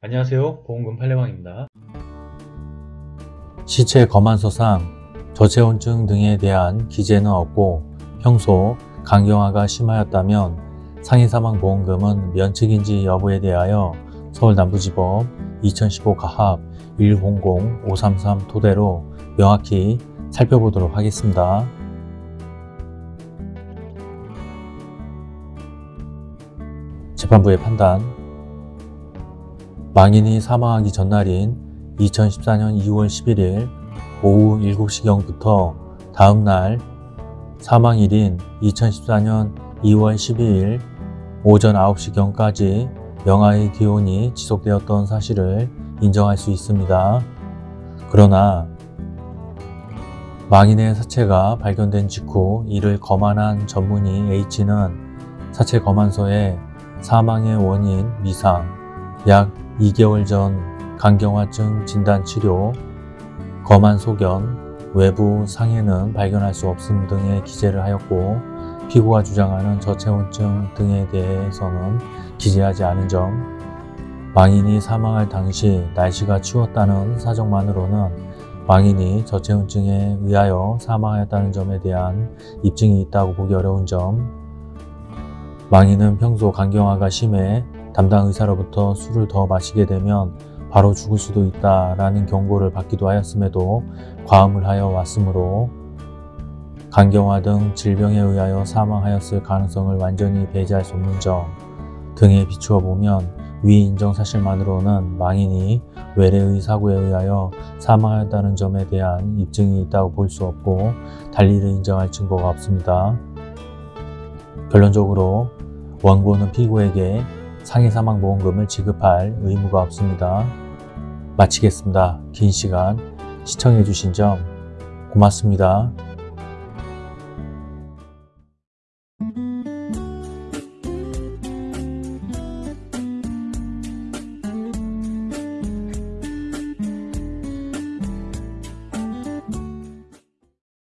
안녕하세요. 보험금 팔례방입니다. 시체 검안서상 저체온증 등에 대한 기재는 없고 평소 강경화가 심하였다면 상해사망보험금은 면책인지 여부에 대하여 서울남부지법 2015 가합 100-533 토대로 명확히 살펴보도록 하겠습니다. 재판부의 판단 망인이 사망하기 전날인 2014년 2월 11일 오후 7시경부터 다음날 사망일인 2014년 2월 12일 오전 9시경까지 영하의 기온이 지속되었던 사실을 인정할 수 있습니다. 그러나 망인의 사체가 발견된 직후 이를 검안한 전문의 H는 사체 검안서에 사망의 원인 미상, 약 2개월 전 강경화증 진단 치료, 검안 소견, 외부 상해는 발견할 수 없음 등의 기재를 하였고 피고가 주장하는 저체온증 등에 대해서는 기재하지 않은 점 망인이 사망할 당시 날씨가 추웠다는 사정만으로는 망인이 저체온증에 의하여 사망하였다는 점에 대한 입증이 있다고 보기 어려운 점 망인은 평소 간경화가 심해 담당 의사로부터 술을 더 마시게 되면 바로 죽을 수도 있다라는 경고를 받기도 하였음에도 과음을 하여 왔으므로 간경화 등 질병에 의하여 사망하였을 가능성을 완전히 배제할 수 없는 점 등에 비추어 보면 위 인정 사실만으로는 망인이 외래의 사고에 의하여 사망하였다는 점에 대한 입증이 있다고 볼 수 없고 달리를 인정할 증거가 없습니다. 결론적으로 원고는 피고에게 상해사망보험금을 지급할 의무가 없습니다. 마치겠습니다. 긴 시간 시청해주신 점 고맙습니다.